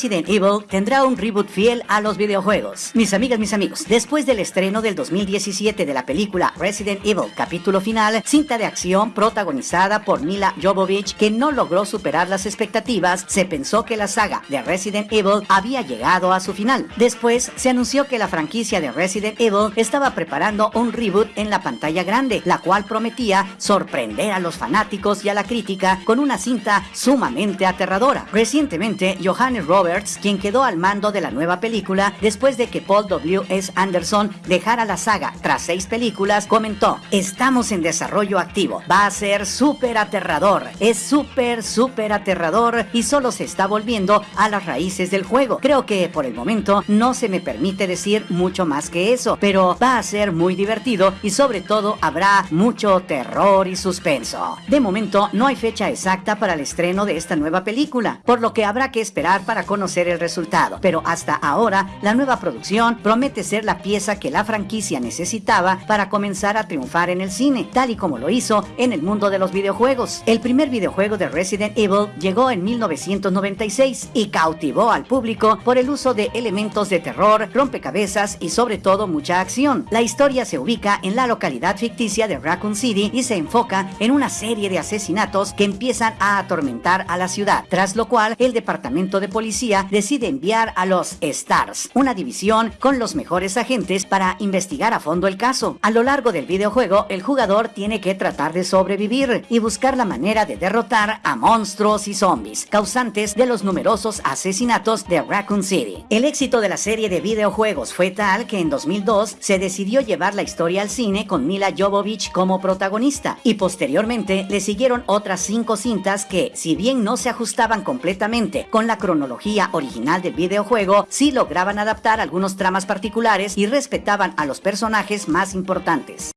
Resident Evil tendrá un reboot fiel a los videojuegos. Mis amigas, mis amigos, después del estreno del 2017 de la película Resident Evil capítulo final, cinta de acción protagonizada por Mila Jovovich que no logró superar las expectativas, se pensó que la saga de Resident Evil había llegado a su final. Después se anunció que la franquicia de Resident Evil estaba preparando un reboot en la pantalla grande, la cual prometía sorprender a los fanáticos y a la crítica con una cinta sumamente aterradora. Recientemente, Johannes Quien quedó al mando de la nueva película después de que Paul W. S. Anderson dejara la saga tras seis películas, comentó, estamos en desarrollo activo, va a ser súper aterrador, es súper, súper aterrador y solo se está volviendo a las raíces del juego. Creo que por el momento no se me permite decir mucho más que eso, pero va a ser muy divertido y sobre todo habrá mucho terror y suspenso. De momento no hay fecha exacta para el estreno de esta nueva película, por lo que habrá que esperar para conocer el resultado, pero hasta ahora la nueva producción promete ser la pieza que la franquicia necesitaba para comenzar a triunfar en el cine, tal y como lo hizo en el mundo de los videojuegos. El primer videojuego de Resident Evil llegó en 1996 y cautivó al público por el uso de elementos de terror, rompecabezas y sobre todo mucha acción. La historia se ubica en la localidad ficticia de Raccoon City y se enfoca en una serie de asesinatos que empiezan a atormentar a la ciudad, tras lo cual el departamento de policía decide enviar a los STARS, una división con los mejores agentes para investigar a fondo el caso. A lo largo del videojuego, el jugador tiene que tratar de sobrevivir y buscar la manera de derrotar a monstruos y zombies, causantes de los numerosos asesinatos de Raccoon City. El éxito de la serie de videojuegos fue tal que en 2002 se decidió llevar la historia al cine con Mila Jovovich como protagonista y posteriormente le siguieron otras cinco cintas que, si bien no se ajustaban completamente con la cronología original del videojuego, sí lograban adaptar algunos tramas particulares y respetaban a los personajes más importantes.